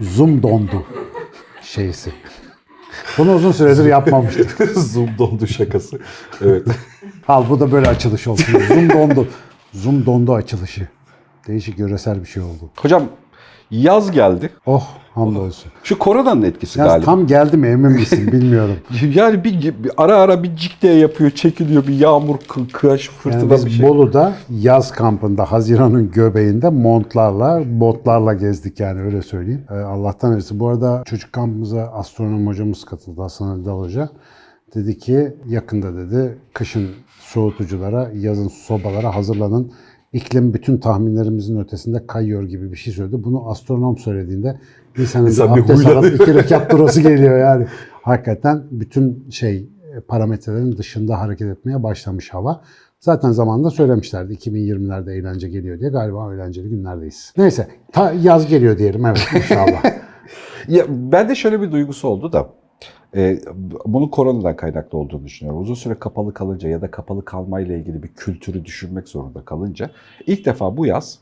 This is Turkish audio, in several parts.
Zoom dondu şeysi. Bunu uzun süredir yapmamıştık. Zoom dondu şakası. Evet. Al bu da böyle açılış olsun. Zoom dondu. Zoom dondu açılışı. Değişik yöresel bir şey oldu. Hocam yaz geldi. Oh hamdolsun. Şu koronanın etkisi Yaz galiba. tam geldi mi emin misin bilmiyorum. Yani bir, bir ara ara bir cikte yapıyor, çekiliyor. Bir yağmur, kı- kıraç, fırtına Yani bir biz şey. Bolu'da yaz kampında Haziran'ın göbeğinde montlarla, botlarla gezdik yani öyle söyleyeyim. Ee, Allah'tan iyisi. Bu arada çocuk kampımıza astronom hocamız katıldı Hasan Ali Dal Hoca. Dedi ki yakında dedi kışın soğutuculara, yazın sobalara hazırlanın. İklim bütün tahminlerimizin ötesinde kayıyor gibi bir şey söyledi. Bunu astronom söylediğinde insanın İnsan bir abdest alıp iki rekat durası geliyor yani. Hakikaten bütün şey parametrelerin dışında hareket etmeye başlamış hava. Zaten zamanında söylemişlerdi 2020'lerde eğlence geliyor diye. Galiba eğlenceli günlerdeyiz. Neyse ta yaz geliyor diyelim evet inşallah. Ya, ben de şöyle bir duygusu oldu da. E, bunun koronadan kaynaklı olduğunu düşünüyorum. Uzun süre kapalı kalınca ya da kapalı kalmayla ilgili bir kültürü düşünmek zorunda kalınca ilk defa bu yaz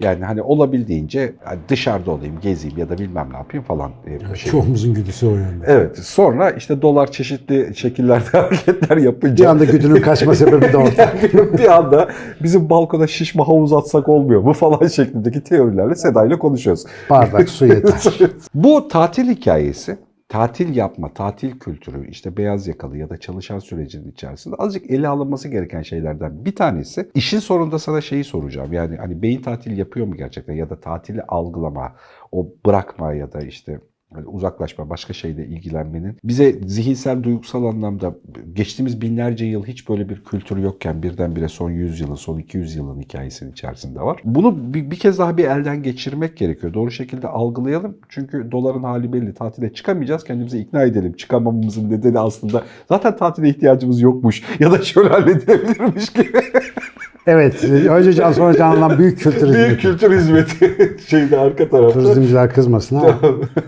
yani hani olabildiğince dışarıda olayım, gezeyim ya da bilmem ne yapayım falan. e, şey. Çoğumuzun güdüsü o yönde. Evet. Sonra işte dolar çeşitli şekillerde hareketler Bir yapınca anda güdünün kaçma sebebi de orada. bir anda bizim balkona şişme havuz atsak olmuyor mu falan şeklindeki teorilerle Seda ile konuşuyoruz. Bardak su yeter. Bu tatil hikayesi, tatil yapma, tatil kültürü, işte beyaz yakalı ya da çalışan sürecinin içerisinde azıcık ele alınması gereken şeylerden bir tanesi. İşin sonunda sana şeyi soracağım. Yani hani beyin tatil yapıyor mu gerçekten ya da tatili algılama, o bırakma ya da işte hani uzaklaşma, başka şeyle ilgilenmenin bize zihinsel, duygusal anlamda geçtiğimiz binlerce yıl hiç böyle bir kültür yokken birdenbire son 100 yılın, son 200 yılın hikayesinin içerisinde var. Bunu bir, bir kez daha bir elden geçirmek gerekiyor. Doğru şekilde algılayalım. Çünkü doların hali belli. Tatile çıkamayacağız. Kendimizi ikna edelim. Çıkamamamızın nedeni aslında zaten tatile ihtiyacımız yokmuş ya da şöyle halledilebilirmiş gibi. Evet. Önce Can sonra Can'dan büyük kültür Büyük hizmeti. kültür hizmeti şeyde arka tarafta. Turizmciler kızmasın ama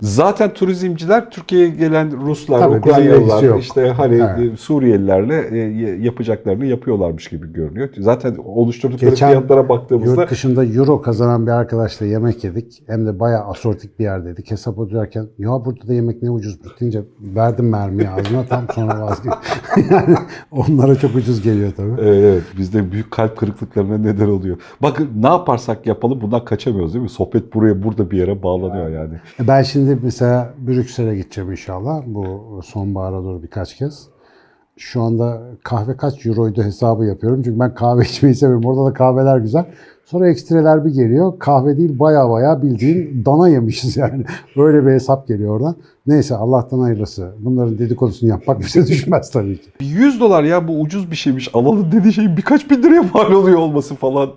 Zaten turizmciler Türkiye'ye gelen Ruslar, Tabii, Ukraynalılar, işte hani Evet. e, Suriyelilerle e, yapacaklarını yapıyorlarmış gibi görünüyor. Zaten oluşturdukları Geçen fiyatlara baktığımızda Yurt dışında euro kazanan bir arkadaşla yemek yedik. Hem de bayağı asortik bir yerdeydik. Hesap öderken ya burada da yemek ne ucuzmuş deyince verdim mermiyi ağzına tam sonra vazgeçtim. yani onlara çok ucuz geliyor tabii. Evet, evet bizde büyük kalp kırıklıklarına neden oluyor. Bakın ne yaparsak yapalım bundan kaçamıyoruz değil mi? Sohbet buraya burada bir yere bağlanıyor yani. Ben şimdi mesela Brüksel'e gideceğim inşallah. Bu sonbahara doğru birkaç kez. Şu anda kahve kaç euroydu hesabı yapıyorum. Çünkü ben kahve içmeyi seviyorum. Orada da kahveler güzel. Sonra ekstreler bir geliyor. Kahve değil baya baya bildiğin dana yemişiz yani. Böyle bir hesap geliyor oradan. Neyse Allah'tan hayırlısı. Bunların dedikodusunu yapmak bize düşmez tabii ki. 100 dolar ya bu ucuz bir şeymiş alalım dediği şeyin birkaç bin liraya mal oluyor olması falan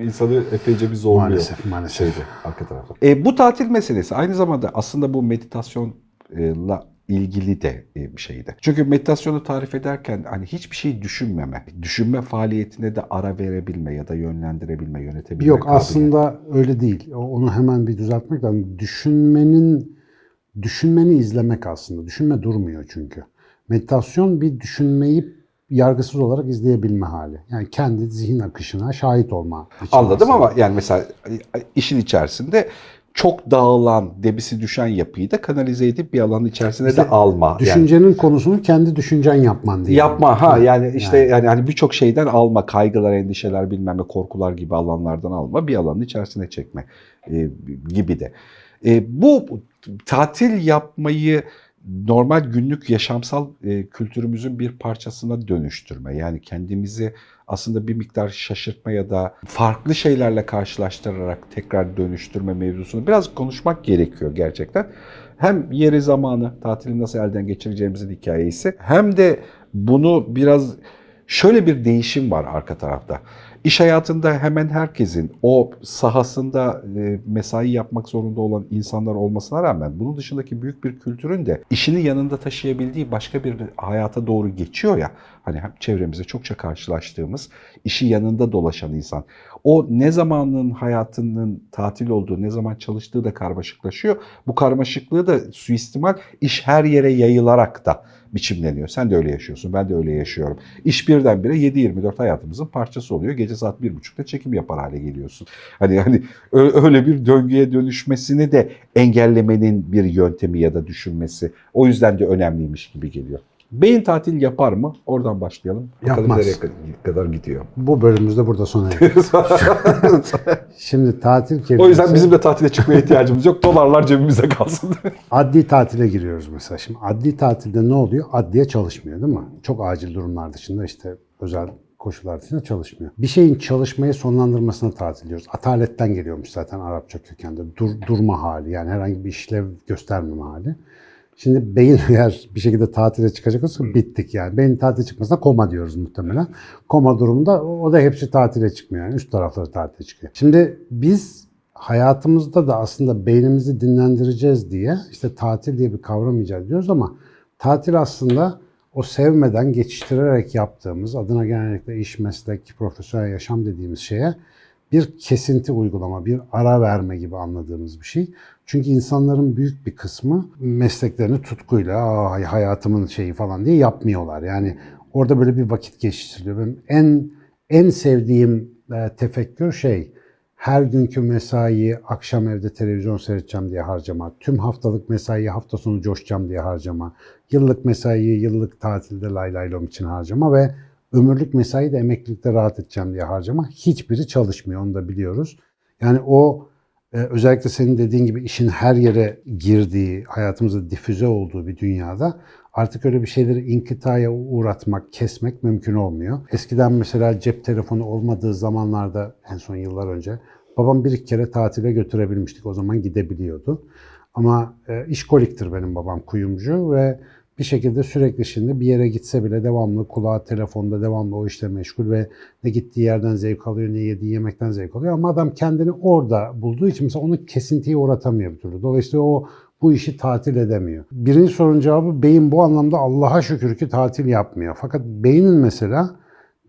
insanı epeyce bir zorluyor. Maalesef maalesef. şeyde arka tarafta. E, bu tatil meselesi aynı zamanda aslında bu meditasyonla ilgili de e, bir şeydi. Çünkü meditasyonu tarif ederken hani hiçbir şey düşünmeme, düşünme faaliyetine de ara verebilme ya da yönlendirebilme, yönetebilme. Yok kabiliyeti. aslında öyle değil. Onu hemen bir düzeltmek lazım. Düşünmenin düşünmeni izlemek aslında. Düşünme durmuyor çünkü. Meditasyon bir düşünmeyi yargısız olarak izleyebilme hali. Yani kendi zihin akışına şahit olma. Anladım aslında. ama yani mesela işin içerisinde çok dağılan, debisi düşen yapıyı da kanalize edip bir alanın içerisine İşte de alma. Yani Düşüncenin konusunu kendi düşüncen yapman diye. Yapma ha yani işte Yani. yani, hani birçok şeyden alma, kaygılar, endişeler bilmem ne korkular gibi alanlardan alma, bir alanın içerisine çekme e, gibi de. E, bu tatil yapmayı normal günlük yaşamsal e, kültürümüzün bir parçasına dönüştürme. Yani kendimizi aslında bir miktar şaşırtma ya da farklı şeylerle karşılaştırarak tekrar dönüştürme mevzusunu biraz konuşmak gerekiyor gerçekten. Hem yeri zamanı, tatili nasıl elden geçireceğimizin hikayesi hem de bunu biraz şöyle bir değişim var arka tarafta. İş hayatında hemen herkesin o sahasında e, mesai yapmak zorunda olan insanlar olmasına rağmen bunun dışındaki büyük bir kültürün de işini yanında taşıyabildiği başka bir hayata doğru geçiyor ya. Hani çevremizde çokça karşılaştığımız işi yanında dolaşan insan. O ne zamanın hayatının tatil olduğu, ne zaman çalıştığı da karmaşıklaşıyor. Bu karmaşıklığı da suistimal iş her yere yayılarak da biçimleniyor. Sen de öyle yaşıyorsun, ben de öyle yaşıyorum. İş birdenbire 7-24 hayatımızın parçası oluyor. Gece saat 1.30'da çekim yapar hale geliyorsun. Hani hani öyle bir döngüye dönüşmesini de engellemenin bir yöntemi ya da düşünmesi. O yüzden de önemliymiş gibi geliyor. Beyin tatil yapar mı? Oradan başlayalım. Bakalım Yapmaz. nereye kadar gidiyor. Bu bölümümüz de burada sona eriyor. Şimdi tatil kelimesi... o yüzden bizim de tatile çıkmaya ihtiyacımız yok. Dolarlar cebimizde kalsın. Adli tatile giriyoruz mesela. Şimdi adli tatilde ne oluyor? Adliye çalışmıyor değil mi? Çok acil durumlar dışında işte özel koşullar dışında çalışmıyor. Bir şeyin çalışmayı sonlandırmasına tatil diyoruz. Ataletten geliyormuş zaten Arapça kökende. Dur, durma hali yani herhangi bir işlev göstermeme hali. Şimdi beyin eğer bir şekilde tatile çıkacak olsa bittik yani. Beyin tatile çıkmasına koma diyoruz muhtemelen. Koma durumunda o da hepsi tatile çıkmıyor yani. Üst tarafları tatile çıkıyor. Şimdi biz hayatımızda da aslında beynimizi dinlendireceğiz diye işte tatil diye bir kavram icat ediyoruz ama tatil aslında o sevmeden geçiştirerek yaptığımız adına genellikle iş, meslek, profesyonel yaşam dediğimiz şeye bir kesinti uygulama, bir ara verme gibi anladığımız bir şey. Çünkü insanların büyük bir kısmı mesleklerini tutkuyla hayatımın şeyi falan diye yapmıyorlar. Yani orada böyle bir vakit geçiştiriliyor. Benim en en sevdiğim e, tefekkür şey her günkü mesaiyi akşam evde televizyon seyredeceğim diye harcama, tüm haftalık mesaiyi hafta sonu coşacağım diye harcama, yıllık mesaiyi yıllık tatilde lay lay lom için harcama ve ömürlük mesai de emeklilikte rahat edeceğim diye harcama. Hiçbiri çalışmıyor onu da biliyoruz. Yani o özellikle senin dediğin gibi işin her yere girdiği, hayatımızda difüze olduğu bir dünyada artık öyle bir şeyleri inkıtaya uğratmak, kesmek mümkün olmuyor. Eskiden mesela cep telefonu olmadığı zamanlarda en son yıllar önce babam bir iki kere tatile götürebilmiştik. O zaman gidebiliyordu. Ama e, işkoliktir benim babam kuyumcu ve bir şekilde sürekli şimdi bir yere gitse bile devamlı kulağı telefonda devamlı o işle meşgul ve ne gittiği yerden zevk alıyor ne yediği yemekten zevk alıyor. Ama adam kendini orada bulduğu için mesela onu kesintiye uğratamıyor bir türlü. Dolayısıyla o bu işi tatil edemiyor. Birinci sorunun cevabı beyin bu anlamda Allah'a şükür ki tatil yapmıyor. Fakat beynin mesela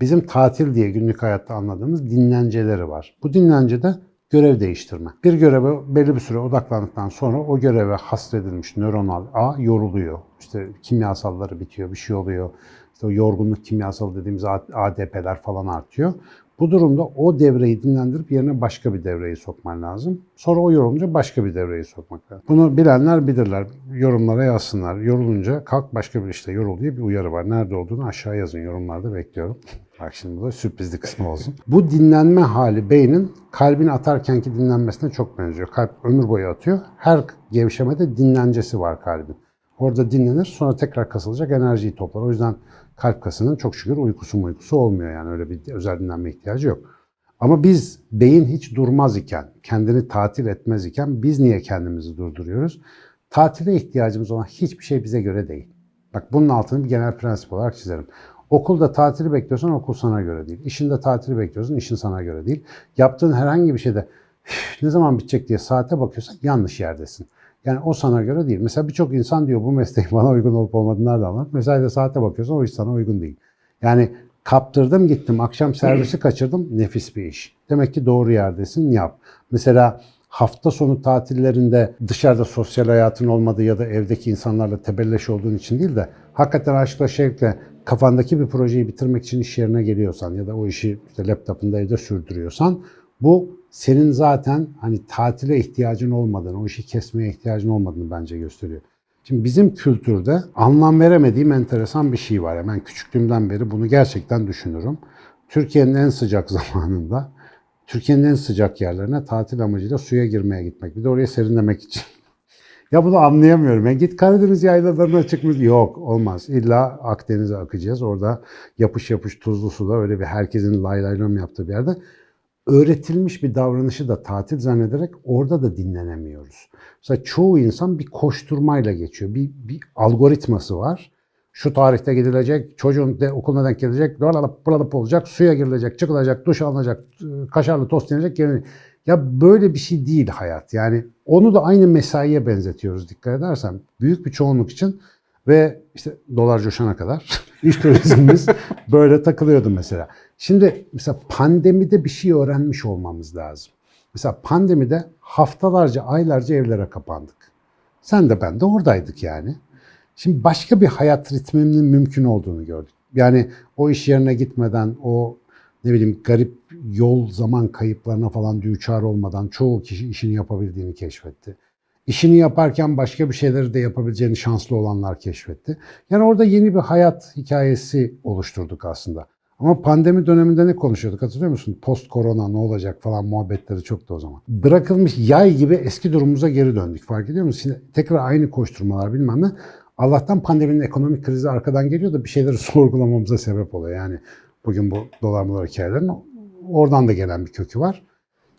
bizim tatil diye günlük hayatta anladığımız dinlenceleri var. Bu dinlencede görev değiştirme. Bir göreve belli bir süre odaklandıktan sonra o göreve hasredilmiş nöronal ağ yoruluyor. İşte kimyasalları bitiyor, bir şey oluyor. İşte o yorgunluk kimyasalı dediğimiz ADP'ler falan artıyor. Bu durumda o devreyi dinlendirip yerine başka bir devreyi sokman lazım. Sonra o yorulunca başka bir devreyi sokmak lazım. Bunu bilenler bilirler. Yorumlara yazsınlar. Yorulunca kalk başka bir işte yorul diye bir uyarı var. Nerede olduğunu aşağı yazın. Yorumlarda bekliyorum. Bak şimdi bu da sürprizli kısmı olsun. Bu dinlenme hali beynin kalbin atarkenki dinlenmesine çok benziyor. Kalp ömür boyu atıyor. Her gevşemede dinlencesi var kalbin. Orada dinlenir sonra tekrar kasılacak enerjiyi toplar. O yüzden kalp kasının çok şükür uykusu uykusu olmuyor yani öyle bir özel dinlenme ihtiyacı yok. Ama biz beyin hiç durmaz iken, kendini tatil etmez iken biz niye kendimizi durduruyoruz? Tatile ihtiyacımız olan hiçbir şey bize göre değil. Bak bunun altını bir genel prensip olarak çizerim. Okulda tatili bekliyorsan okul sana göre değil. İşinde tatili bekliyorsan işin sana göre değil. Yaptığın herhangi bir şeyde ne zaman bitecek diye saate bakıyorsan yanlış yerdesin. Yani o sana göre değil. Mesela birçok insan diyor bu mesleğin bana uygun olup olmadığını nereden anlar? Mesela de saate bakıyorsan o iş sana uygun değil. Yani kaptırdım gittim akşam servisi kaçırdım nefis bir iş. Demek ki doğru yerdesin yap. Mesela hafta sonu tatillerinde dışarıda sosyal hayatın olmadığı ya da evdeki insanlarla tebelleş olduğun için değil de hakikaten aşkla şevkle kafandaki bir projeyi bitirmek için iş yerine geliyorsan ya da o işi işte laptopunda evde sürdürüyorsan bu senin zaten hani tatile ihtiyacın olmadığını, o işi kesmeye ihtiyacın olmadığını bence gösteriyor. Şimdi bizim kültürde anlam veremediğim enteresan bir şey var. Yani ben küçüklüğümden beri bunu gerçekten düşünürüm. Türkiye'nin en sıcak zamanında, Türkiye'nin en sıcak yerlerine tatil amacıyla suya girmeye gitmek. Bir de oraya serinlemek için. ya bunu anlayamıyorum. Yani git Karadeniz yaylalarına çıkmış. Yok olmaz. İlla Akdeniz'e akacağız. Orada yapış yapış tuzlu suda öyle bir herkesin lay lay lom yaptığı bir yerde öğretilmiş bir davranışı da tatil zannederek orada da dinlenemiyoruz. Mesela çoğu insan bir koşturmayla geçiyor. Bir, bir algoritması var. Şu tarihte gidilecek, çocuğun de okuluna denk gelecek, buralıp buralıp olacak, suya girilecek, çıkılacak, duş alınacak, kaşarlı tost yenecek. Yani ya böyle bir şey değil hayat. Yani onu da aynı mesaiye benzetiyoruz dikkat edersen. Büyük bir çoğunluk için ve işte dolar coşana kadar iş turizmimiz böyle takılıyordu mesela. Şimdi mesela pandemide bir şey öğrenmiş olmamız lazım. Mesela pandemide haftalarca, aylarca evlere kapandık. Sen de ben de oradaydık yani. Şimdi başka bir hayat ritminin mümkün olduğunu gördük. Yani o iş yerine gitmeden, o ne bileyim garip yol zaman kayıplarına falan düçar olmadan çoğu kişi işini yapabildiğini keşfetti. İşini yaparken başka bir şeyleri de yapabileceğini şanslı olanlar keşfetti. Yani orada yeni bir hayat hikayesi oluşturduk aslında. Ama pandemi döneminde ne konuşuyorduk hatırlıyor musun? Post korona ne olacak falan muhabbetleri çoktu o zaman. Bırakılmış yay gibi eski durumumuza geri döndük. Fark ediyor musun? Şimdi tekrar aynı koşturmalar bilmem ne. Allah'tan pandeminin ekonomik krizi arkadan geliyor da bir şeyleri sorgulamamıza sebep oluyor. Yani bugün bu dolar molar hikayelerin oradan da gelen bir kökü var.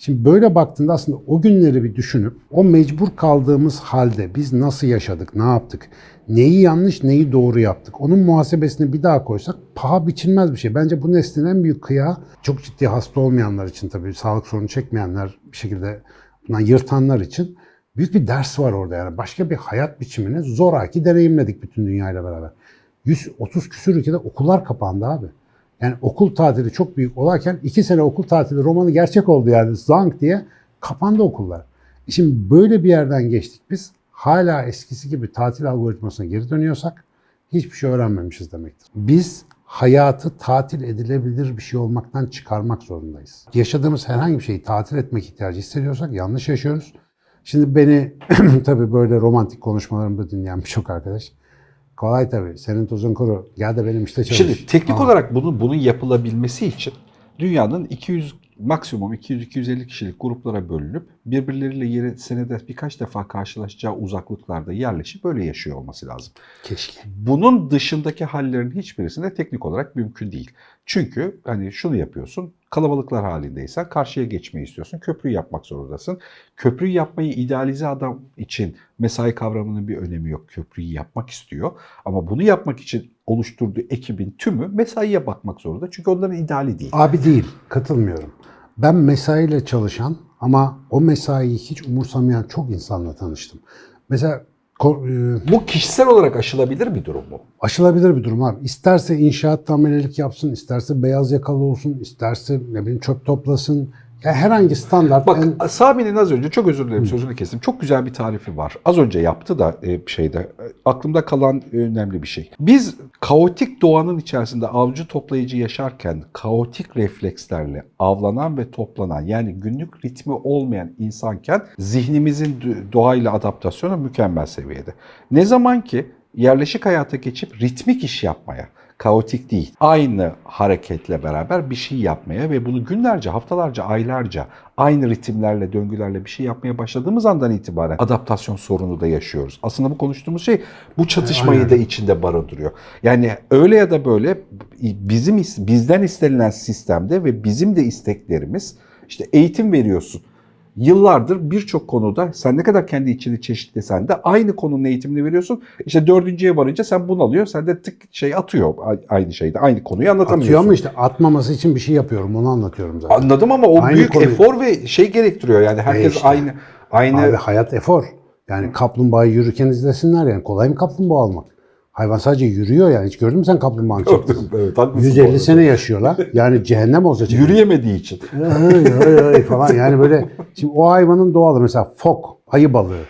Şimdi böyle baktığında aslında o günleri bir düşünüp o mecbur kaldığımız halde biz nasıl yaşadık, ne yaptık, neyi yanlış, neyi doğru yaptık. Onun muhasebesini bir daha koysak paha biçilmez bir şey. Bence bu neslin en büyük kıyağı çok ciddi hasta olmayanlar için tabii sağlık sorunu çekmeyenler bir şekilde bundan yırtanlar için büyük bir ders var orada yani. Başka bir hayat biçimini zoraki deneyimledik bütün dünyayla beraber. 130 küsür ülkede okullar kapandı abi. Yani okul tatili çok büyük olarken iki sene okul tatili romanı gerçek oldu yani zank diye kapandı okullar. Şimdi böyle bir yerden geçtik biz. Hala eskisi gibi tatil algoritmasına geri dönüyorsak hiçbir şey öğrenmemişiz demektir. Biz hayatı tatil edilebilir bir şey olmaktan çıkarmak zorundayız. Yaşadığımız herhangi bir şeyi tatil etmek ihtiyacı hissediyorsak yanlış yaşıyoruz. Şimdi beni tabii böyle romantik konuşmalarımda dinleyen birçok arkadaş kolay tabii senin tuzun kuru gel de benim işte çalış. Şimdi teknik Aa. olarak bunun bunun yapılabilmesi için dünyanın 200 maksimum 200-250 kişilik gruplara bölünüp birbirleriyle yeri senede birkaç defa karşılaşacağı uzaklıklarda yerleşip böyle yaşıyor olması lazım. Keşke. Bunun dışındaki hallerin hiçbirisinde teknik olarak mümkün değil. Çünkü hani şunu yapıyorsun, kalabalıklar halindeysen karşıya geçmeyi istiyorsun, köprüyü yapmak zorundasın. Köprüyü yapmayı idealize adam için mesai kavramının bir önemi yok. Köprüyü yapmak istiyor ama bunu yapmak için oluşturduğu ekibin tümü mesaiye bakmak zorunda. Çünkü onların ideali değil. Abi değil, katılmıyorum. Ben mesaiyle çalışan ama o mesaiyi hiç umursamayan çok insanla tanıştım. Mesela Bu kişisel olarak aşılabilir bir durum mu? aşılabilir bir durum abi. İsterse inşaat amelelik yapsın, isterse beyaz yakalı olsun, isterse ne bileyim çöp toplasın. Herhangi standart Bak en- Sami'nin az önce çok özür dilerim sözünü kestim. Çok güzel bir tarifi var. Az önce yaptı da e, şeyde e, aklımda kalan önemli bir şey. Biz kaotik doğanın içerisinde avcı toplayıcı yaşarken kaotik reflekslerle avlanan ve toplanan yani günlük ritmi olmayan insanken zihnimizin doğayla adaptasyonu mükemmel seviyede. Ne zaman ki yerleşik hayata geçip ritmik iş yapmaya, kaotik değil. Aynı hareketle beraber bir şey yapmaya ve bunu günlerce, haftalarca, aylarca aynı ritimlerle, döngülerle bir şey yapmaya başladığımız andan itibaren adaptasyon sorunu da yaşıyoruz. Aslında bu konuştuğumuz şey bu çatışmayı Aynen. da içinde barındırıyor. Yani öyle ya da böyle bizim bizden istenilen sistemde ve bizim de isteklerimiz işte eğitim veriyorsun. Yıllardır birçok konuda sen ne kadar kendi içini çeşitlesen de aynı konunun eğitimini veriyorsun. İşte dördüncüye varınca sen bunalıyor. Sen de tık şey atıyor aynı şeyde. Aynı konuyu anlatamıyorsun. atıyor ama işte atmaması için bir şey yapıyorum. Onu anlatıyorum zaten. Anladım ama o Aynı büyük konuyu- efor ve şey gerektiriyor. Yani herkes işte. aynı aynı Abi hayat efor. Yani kaplumbağayı yürürken izlesinler yani. Kolay mı kaplumbağa almak? Hayvan sadece yürüyor yani. Hiç gördün mü sen kaplumbağanın çektiğini? evet, haklısın bu 150 arada. sene yaşıyorlar. Yani cehennem olsa çekilir. yürüyemediği için. Ay, ay, ay falan yani böyle şimdi o hayvanın doğalı mesela fok ayı balığı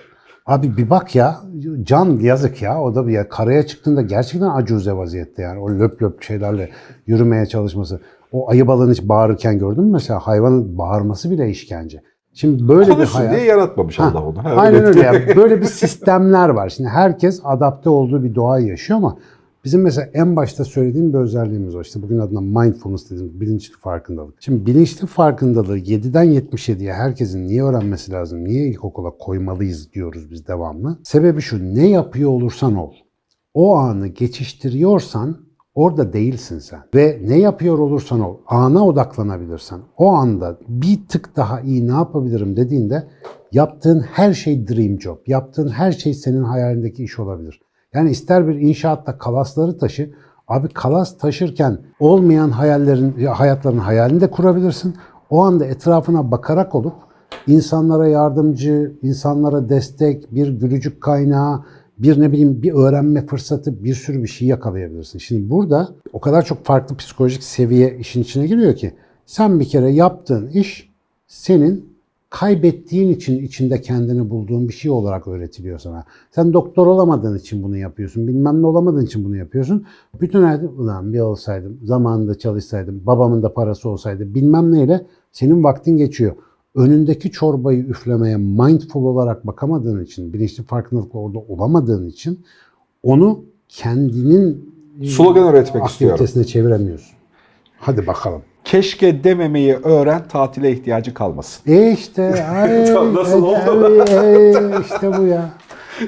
abi bir bak ya can yazık ya o da bir ya karaya çıktığında gerçekten acuze vaziyette yani o löp löp şeylerle yürümeye çalışması o ayı balığını hiç bağırırken gördün mü mesela hayvanın bağırması bile işkence şimdi böyle bir Konuşsun hayat diye yaratmamış Allah onu. Ha, Aynen öyle. Yani böyle bir sistemler var. Şimdi herkes adapte olduğu bir doğayı yaşıyor ama bizim mesela en başta söylediğim bir özelliğimiz var. İşte bugün adına mindfulness dediğimiz bilinçli farkındalık. Şimdi bilinçli farkındalığı 7'den 77'ye herkesin niye öğrenmesi lazım, niye ilkokula koymalıyız diyoruz biz devamlı. Sebebi şu, ne yapıyor olursan ol. O anı geçiştiriyorsan orada değilsin sen. Ve ne yapıyor olursan ol, ana odaklanabilirsen, o anda bir tık daha iyi ne yapabilirim dediğinde yaptığın her şey dream job, yaptığın her şey senin hayalindeki iş olabilir. Yani ister bir inşaatta kalasları taşı, abi kalas taşırken olmayan hayallerin, hayatların hayalini de kurabilirsin. O anda etrafına bakarak olup insanlara yardımcı, insanlara destek, bir gülücük kaynağı, bir ne bileyim bir öğrenme fırsatı, bir sürü bir şey yakalayabilirsin. Şimdi burada o kadar çok farklı psikolojik seviye işin içine giriyor ki sen bir kere yaptığın iş senin kaybettiğin için içinde kendini bulduğun bir şey olarak öğretiliyor sana. Sen doktor olamadığın için bunu yapıyorsun. Bilmem ne olamadığın için bunu yapıyorsun. Bütün hayatı ulan bir olsaydım, zamanında çalışsaydım, babamın da parası olsaydı bilmem neyle senin vaktin geçiyor. Önündeki çorbayı üflemeye mindful olarak bakamadığın için, bilinçli farkındalıkla orada olamadığın için onu kendinin Slogan üretmek istiyorum. aktivitesine çeviremiyorsun. Hadi bakalım. Keşke dememeyi öğren, tatile ihtiyacı kalmasın. E işte ay, Tam nasıl ay, oldu? ay, ay, işte bu ya.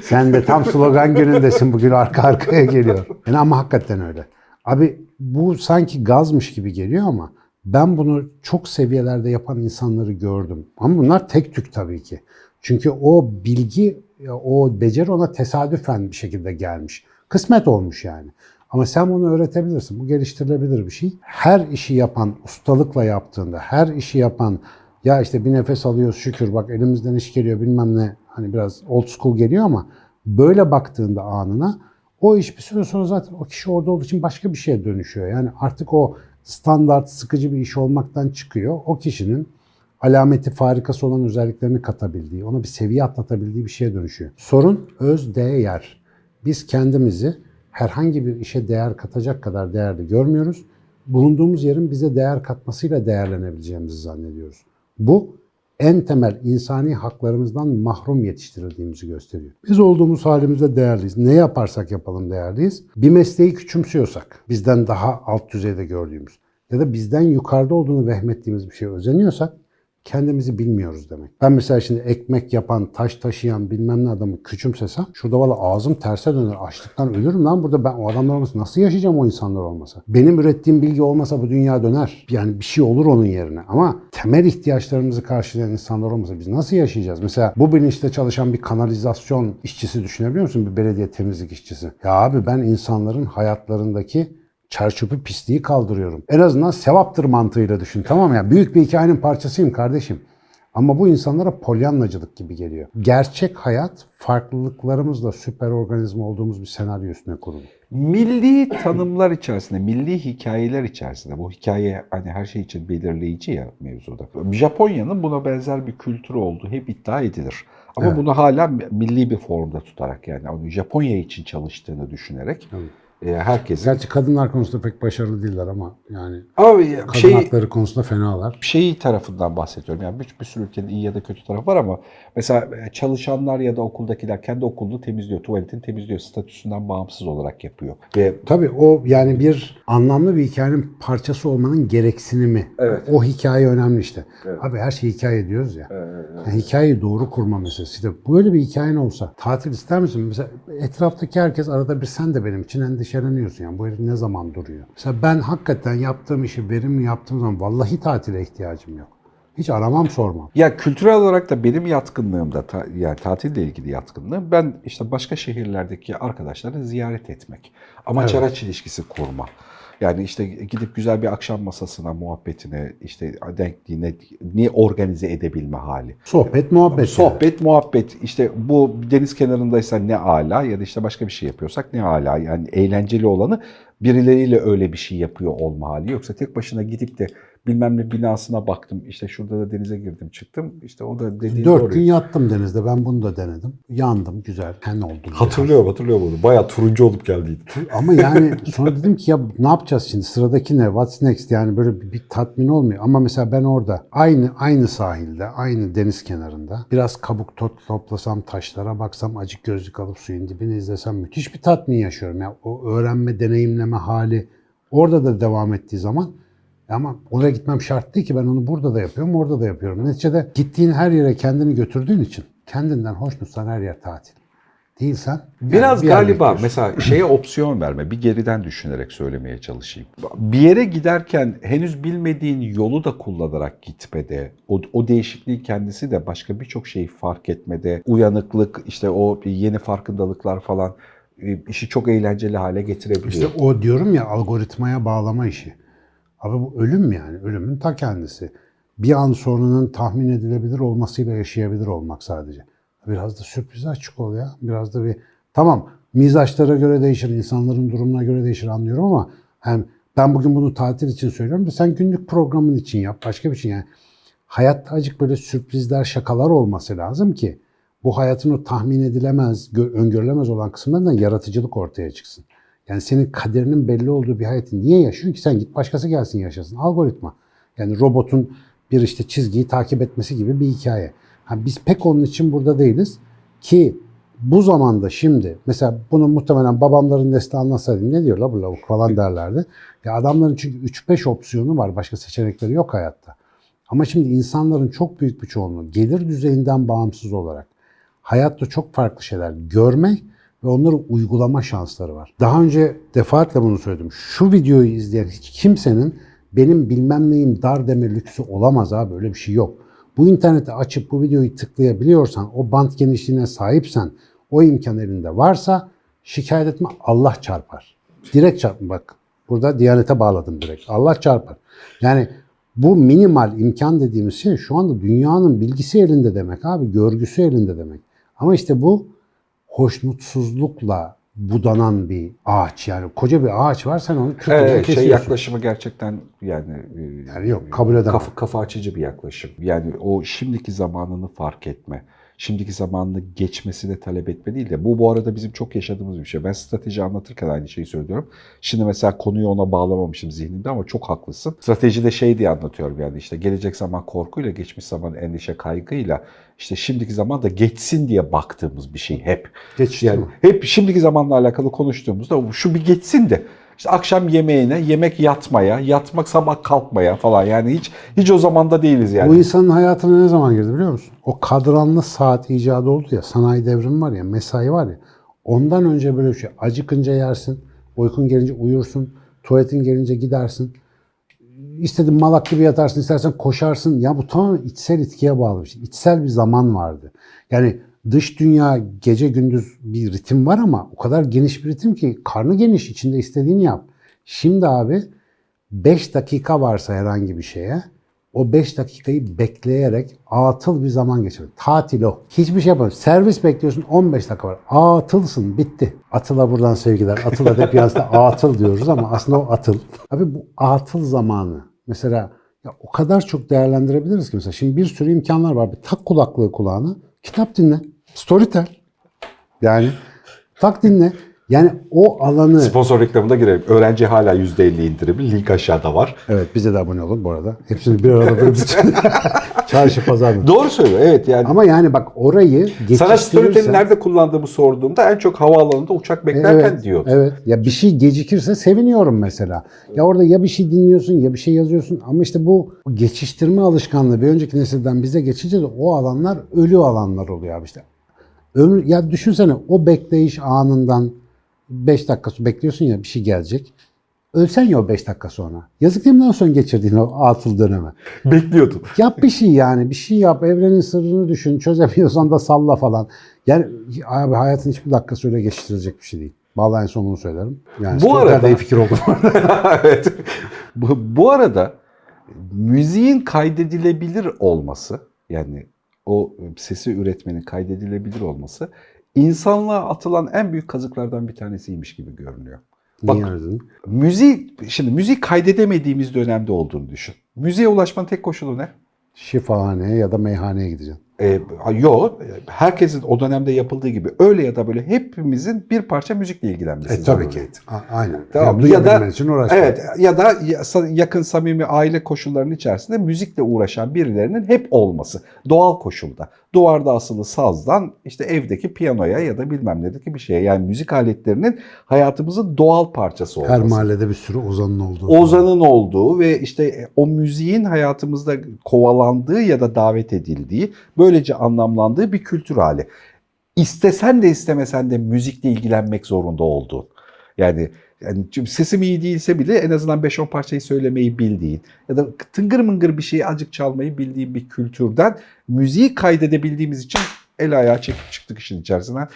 Sen de tam slogan günündesin bugün arka arkaya geliyor. Yani ama hakikaten öyle. Abi bu sanki gazmış gibi geliyor ama ben bunu çok seviyelerde yapan insanları gördüm. Ama bunlar tek tük tabii ki. Çünkü o bilgi, o beceri ona tesadüfen bir şekilde gelmiş. Kısmet olmuş yani. Ama sen bunu öğretebilirsin. Bu geliştirilebilir bir şey. Her işi yapan, ustalıkla yaptığında, her işi yapan ya işte bir nefes alıyoruz şükür bak elimizden iş geliyor bilmem ne hani biraz old school geliyor ama böyle baktığında anına o iş bir süre sonra zaten o kişi orada olduğu için başka bir şeye dönüşüyor. Yani artık o standart sıkıcı bir iş olmaktan çıkıyor. O kişinin alameti farikası olan özelliklerini katabildiği, ona bir seviye atlatabildiği bir şeye dönüşüyor. Sorun öz değer. Biz kendimizi herhangi bir işe değer katacak kadar değerli görmüyoruz. Bulunduğumuz yerin bize değer katmasıyla değerlenebileceğimizi zannediyoruz. Bu en temel insani haklarımızdan mahrum yetiştirildiğimizi gösteriyor. Biz olduğumuz halimizde değerliyiz. Ne yaparsak yapalım değerliyiz. Bir mesleği küçümsüyorsak, bizden daha alt düzeyde gördüğümüz ya da bizden yukarıda olduğunu vehmettiğimiz bir şeye özeniyorsak kendimizi bilmiyoruz demek. Ben mesela şimdi ekmek yapan, taş taşıyan bilmem ne adamı küçümsesem şurada valla ağzım terse döner. Açlıktan ölürüm lan burada ben o adamlar olmasa nasıl yaşayacağım o insanlar olmasa? Benim ürettiğim bilgi olmasa bu dünya döner. Yani bir şey olur onun yerine. Ama temel ihtiyaçlarımızı karşılayan insanlar olmasa biz nasıl yaşayacağız? Mesela bu bilinçte çalışan bir kanalizasyon işçisi düşünebiliyor musun? Bir belediye temizlik işçisi. Ya abi ben insanların hayatlarındaki çerçöpü pisliği kaldırıyorum. En azından sevaptır mantığıyla düşün tamam mı? Yani büyük bir hikayenin parçasıyım kardeşim. Ama bu insanlara polyanlacılık gibi geliyor. Gerçek hayat farklılıklarımızla süper organizma olduğumuz bir senaryo üstüne kurulu. Milli tanımlar içerisinde, milli hikayeler içerisinde, bu hikaye hani her şey için belirleyici ya mevzuda. Japonya'nın buna benzer bir kültürü olduğu hep iddia edilir. Ama Evet. bunu hala milli bir formda tutarak yani onu Japonya için çalıştığını düşünerek e, herkesin... Gerçi kadınlar konusunda pek başarılı değiller ama yani Abi kadın şey, hakları konusunda fenalar. şey tarafından bahsediyorum. Yani bir, bir sürü ülkenin iyi ya da kötü tarafı var ama mesela e, çalışanlar ya da okuldakiler kendi okulunu temizliyor, tuvaletini temizliyor, statüsünden bağımsız olarak yapıyor. Ve Tabii o yani bir anlamlı bir hikayenin parçası olmanın gereksinimi. Evet. O hikaye önemli işte. Evet. Abi her şeyi hikaye diyoruz ya. Yani hikayeyi doğru kurma meselesi. İşte böyle bir hikayen olsa tatil ister misin? Mesela etraftaki herkes arada bir sen de benim için endişeleniyorsun. Yani bu herif ne zaman duruyor? Mesela ben hakikaten yaptığım işi verimli yaptığım zaman vallahi tatile ihtiyacım yok. Hiç aramam sormam. Ya kültürel olarak da benim yatkınlığımda ta- yani tatille ilgili yatkınlığım ben işte başka şehirlerdeki arkadaşları ziyaret etmek. Amaç Evet. araç ilişkisi kurma. Yani işte gidip güzel bir akşam masasına, muhabbetine, işte denkliğine ni organize edebilme hali. Sohbet, muhabbet. yani. Sohbet, muhabbet. işte bu deniz kenarındaysa ne ala ya da işte başka bir şey yapıyorsak ne ala. Yani eğlenceli olanı birileriyle öyle bir şey yapıyor olma hali. Yoksa tek başına gidip de bilmem ne binasına baktım. işte şurada da denize girdim çıktım. İşte o da dediğin Dört doğru. gün yattım denizde. Ben bunu da denedim. Yandım. Güzel. Hen oldu. Hatırlıyorum hatırlıyorum onu. Bayağı turuncu olup geldiydi. Ama yani sonra dedim ki ya ne yapacağız şimdi? Sıradaki ne? What's next? Yani böyle bir, bir tatmin olmuyor. Ama mesela ben orada aynı aynı sahilde, aynı deniz kenarında biraz kabuk tot, toplasam, taşlara baksam, acık gözlük alıp suyun dibini izlesem müthiş bir tatmin yaşıyorum. Ya o öğrenme, deneyimleme hali orada da devam ettiği zaman ama oraya gitmem şart değil ki ben onu burada da yapıyorum, orada da yapıyorum. Neticede gittiğin her yere kendini götürdüğün için kendinden hoşnutsan her yer tatil. Değilsen yani Biraz bir yerde galiba mesela şeye opsiyon verme. Bir geriden düşünerek söylemeye çalışayım. Bir yere giderken henüz bilmediğin yolu da kullanarak gitmede, o, o değişikliğin kendisi de başka birçok şeyi fark etmede, uyanıklık, işte o yeni farkındalıklar falan e, işi çok eğlenceli hale getirebiliyor. İşte o diyorum ya algoritmaya bağlama işi. Abi bu ölüm yani. Ölümün ta kendisi. Bir an sonunun tahmin edilebilir olmasıyla yaşayabilir olmak sadece. Biraz da sürprize açık ol ya. Biraz da bir... Tamam mizaçlara göre değişir, insanların durumuna göre değişir anlıyorum ama hem ben bugün bunu tatil için söylüyorum da sen günlük programın için yap. Başka bir şey yani. hayatta acık böyle sürprizler, şakalar olması lazım ki bu hayatın o tahmin edilemez, gö- öngörülemez olan kısımlarından yaratıcılık ortaya çıksın. Yani senin kaderinin belli olduğu bir hayatı niye yaşıyorsun ki? Sen git başkası gelsin yaşasın. Algoritma. Yani robotun bir işte çizgiyi takip etmesi gibi bir hikaye. Ha, biz pek onun için burada değiliz ki bu zamanda şimdi mesela bunu muhtemelen babamların nesli anlatsaydım ne diyor la bu lavuk falan derlerdi. Ya adamların çünkü 3-5 opsiyonu var. Başka seçenekleri yok hayatta. Ama şimdi insanların çok büyük bir çoğunluğu gelir düzeyinden bağımsız olarak hayatta çok farklı şeyler görme ve onları uygulama şansları var. Daha önce defaatle bunu söyledim. Şu videoyu izleyen hiç kimsenin benim bilmem neyim dar deme lüksü olamaz abi öyle bir şey yok. Bu interneti açıp bu videoyu tıklayabiliyorsan, o bant genişliğine sahipsen, o imkan elinde varsa şikayet etme Allah çarpar. Direkt çarpma bak. Burada Diyanete bağladım direkt. Allah çarpar. Yani bu minimal imkan dediğimiz şey şu anda dünyanın bilgisi elinde demek abi, görgüsü elinde demek. Ama işte bu hoşnutsuzlukla budanan bir ağaç yani koca bir ağaç var sen onu kırkıca Evet, şey yaklaşımı gerçekten yani, e, Yani yok, kabul edemem. Kafa, kafa açıcı bir yaklaşım. Yani o şimdiki zamanını fark etme. Şimdiki zamanını geçmesini talep etme değil de bu bu arada bizim çok yaşadığımız bir şey. Ben strateji anlatırken aynı şeyi söylüyorum. Şimdi mesela konuyu ona bağlamamışım zihnimde ama çok haklısın. Stratejide şey diye anlatıyorum yani işte gelecek zaman korkuyla, geçmiş zaman endişe kaygıyla işte şimdiki zaman da geçsin diye baktığımız bir şey hep. Geçti Yani mi? hep şimdiki zamanla alakalı konuştuğumuzda şu bir geçsin de işte akşam yemeğine, yemek yatmaya, yatmak sabah kalkmaya falan yani hiç hiç o zamanda değiliz yani. Bu insanın hayatına ne zaman girdi biliyor musun? O kadranlı saat icadı oldu ya, sanayi devrimi var ya, mesai var ya. Ondan önce böyle bir şey. Acıkınca yersin, uykun gelince uyursun, tuvaletin gelince gidersin. İstediğin malak gibi yatarsın, istersen koşarsın. Ya bu tamamen içsel itkiye bağlı bir şey. İçsel bir zaman vardı. Yani dış dünya gece gündüz bir ritim var ama o kadar geniş bir ritim ki karnı geniş içinde istediğini yap. Şimdi abi 5 dakika varsa herhangi bir şeye o 5 dakikayı bekleyerek atıl bir zaman geçir. Tatil o. Hiçbir şey yapamıyorsun. Servis bekliyorsun 15 dakika var. Atılsın bitti. Atıla buradan sevgiler. Atıla hep yazda atıl diyoruz ama aslında o atıl. Abi bu atıl zamanı mesela ya o kadar çok değerlendirebiliriz ki mesela şimdi bir sürü imkanlar var. Bir tak kulaklığı kulağına kitap dinle. Storytel. Yani tak dinle. Yani o alanı Sponsor reklamına girelim. Öğrenci hala %50 indirimli. Link aşağıda var. Evet bize de abone olun bu arada. Hepsini bir arada böyle bütün çarşı pazar mı? Doğru söylüyor evet yani. Ama yani bak orayı Sana Storytel'i geçiştirirsen... nerede kullandığımı sorduğumda en çok havaalanında uçak beklerken Evet, diyor. evet. Ya bir şey gecikirse seviniyorum mesela. Ya orada ya bir şey dinliyorsun ya bir şey yazıyorsun ama işte bu geçiştirme alışkanlığı bir önceki nesilden bize geçince de o alanlar ölü alanlar oluyor abi işte. Ömür, ya düşünsene o bekleyiş anından 5 dakika bekliyorsun ya bir şey gelecek. Ölsen ya o 5 dakika sonra. Yazık değil mi lan son geçirdiğin o atıl döneme? Bekliyordum. Yap bir şey yani. Bir şey yap. Evrenin sırrını düşün. Çözemiyorsan da salla falan. Yani abi hayatın hiçbir dakikası öyle geçiştirilecek bir şey değil. Vallahi en son bunu söylerim. Yani Bu arada iyi fikir oldu. evet. Bu, bu arada müziğin kaydedilebilir olması yani o sesi üretmenin kaydedilebilir olması insanlığa atılan en büyük kazıklardan bir tanesiymiş gibi görünüyor. Bak- Niye dedin? Müzik, şimdi müzik kaydedemediğimiz dönemde olduğunu düşün. Müziğe ulaşmanın tek koşulu ne? Şifahaneye ya da meyhaneye gideceksin. Ee, yok, herkesin o dönemde yapıldığı gibi öyle ya da böyle hepimizin bir parça müzikle ilgilenmesi. E tabii ki. A- aynen. Tamam. Yani Ya da için evet ya da ya- yakın samimi aile koşullarının içerisinde müzikle uğraşan birilerinin hep olması. Doğal koşulda. Duvarda asılı sazdan işte evdeki piyanoya ya da bilmem nedeki bir şeye. Yani müzik aletlerinin hayatımızın doğal parçası olması. Her mahallede bir sürü ozanın olduğu. Ozan'ın olduğu ve işte o müziğin hayatımızda kovalandığı ya da davet edildiği, böylece anlamlandığı bir kültür hali. İstesen de istemesen de müzikle ilgilenmek zorunda olduğun. Yani yani sesim iyi değilse bile en azından 5-10 parçayı söylemeyi bildiğin ya da tıngır mıngır bir şeyi acık çalmayı bildiğin bir kültürden müziği kaydedebildiğimiz için el ayağı çekip çıktık işin içerisinden.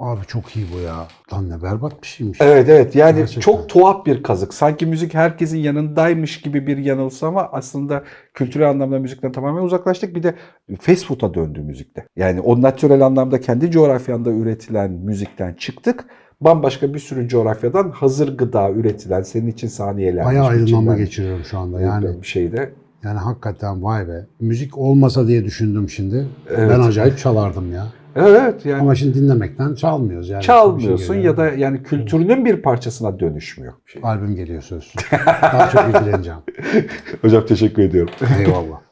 Abi çok iyi bu ya. Lan ne berbat bir şeymiş. Evet evet yani Gerçekten. çok tuhaf bir kazık. Sanki müzik herkesin yanındaymış gibi bir yanılsama aslında kültürel anlamda müzikten tamamen uzaklaştık. Bir de fast food'a döndü müzikte. Yani o natürel anlamda kendi coğrafyanda üretilen müzikten çıktık. Bambaşka bir sürü coğrafyadan hazır gıda üretilen senin için saniyeler. Bayağı aydınlanma geçiriyorum şu anda yani. bir şeyde. Yani hakikaten vay be. Müzik olmasa diye düşündüm şimdi. Evet. Ben acayip çalardım ya. Evet yani Ama şimdi dinlemekten çalmıyoruz yani. Çalmıyorsun şey ya da yani kültürünün bir parçasına dönüşmüyor. albüm geliyor söz. Daha çok ilgileneceğim. Hocam teşekkür ediyorum. Eyvallah.